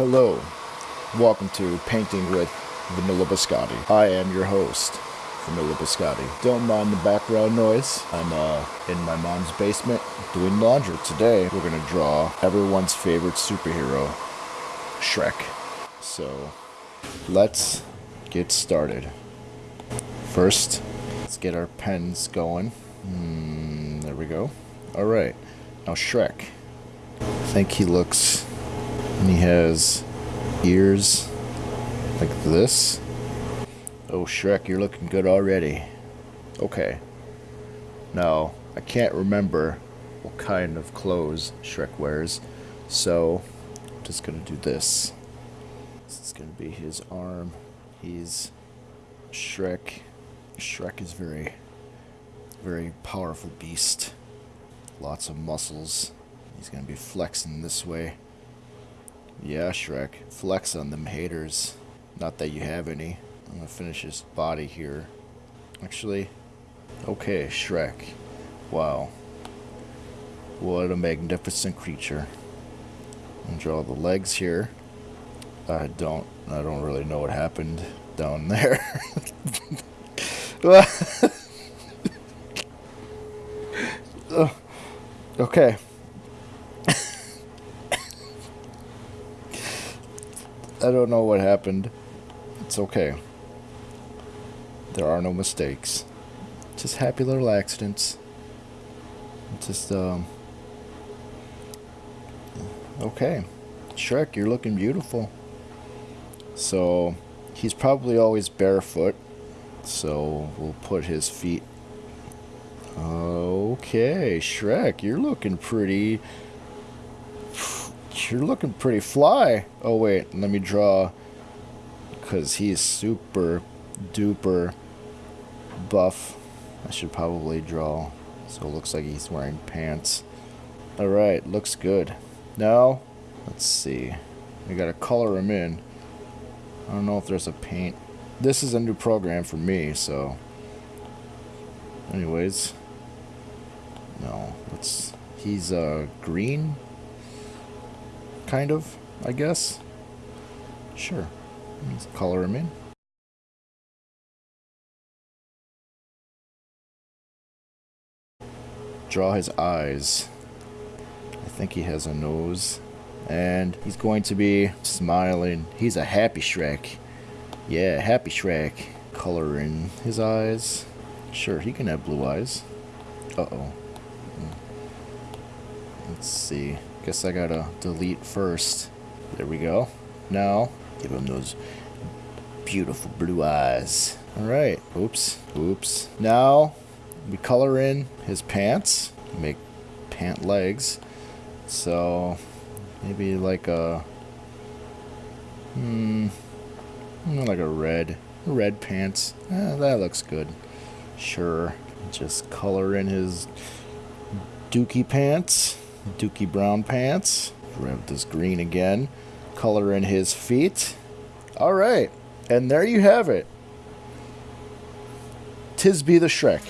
Hello, welcome to Painting with Vanilla Biscotti. I am your host, Vanilla Biscotti. Don't mind the background noise. I'm uh, in my mom's basement doing laundry. Today, we're gonna draw everyone's favorite superhero, Shrek. So, let's get started. First, let's get our pens going. Hmm, there we go. All right, now Shrek. I think he looks and he has ears like this. Oh, Shrek, you're looking good already. Okay. Now, I can't remember what kind of clothes Shrek wears, so I'm just gonna do this. This is gonna be his arm. He's Shrek. Shrek is very, very powerful beast. Lots of muscles. He's gonna be flexing this way. Yeah, Shrek. Flex on them haters. Not that you have any. I'm gonna finish his body here. Actually, okay, Shrek. Wow. What a magnificent creature. And draw the legs here. I don't, I don't really know what happened down there. okay. I don't know what happened. It's okay. There are no mistakes. Just happy little accidents. Just, um... Okay. Shrek, you're looking beautiful. So, he's probably always barefoot. So, we'll put his feet... Okay, Shrek, you're looking pretty you're looking pretty fly. Oh, wait, let me draw. Because he's super duper buff. I should probably draw. So it looks like he's wearing pants. Alright, looks good. Now, let's see. We gotta color him in. I don't know if there's a paint. This is a new program for me, so... Anyways. No, let's... He's, uh, green? Kind of, I guess. Sure. Let's color him in. Draw his eyes. I think he has a nose. And he's going to be smiling. He's a happy Shrek. Yeah, happy Shrek. Color in his eyes. Sure, he can have blue eyes. Uh-oh. Hmm. Let's see. Guess I gotta delete first. There we go. Now, give him those beautiful blue eyes. Alright. Oops. Oops. Now, we color in his pants. Make pant legs. So, maybe like a... Hmm... Like a red. Red pants. Eh, that looks good. Sure. Just color in his dookie pants. Dookie Brown pants. Grab this green again. Color in his feet. All right. And there you have it. Tisby the Shrek.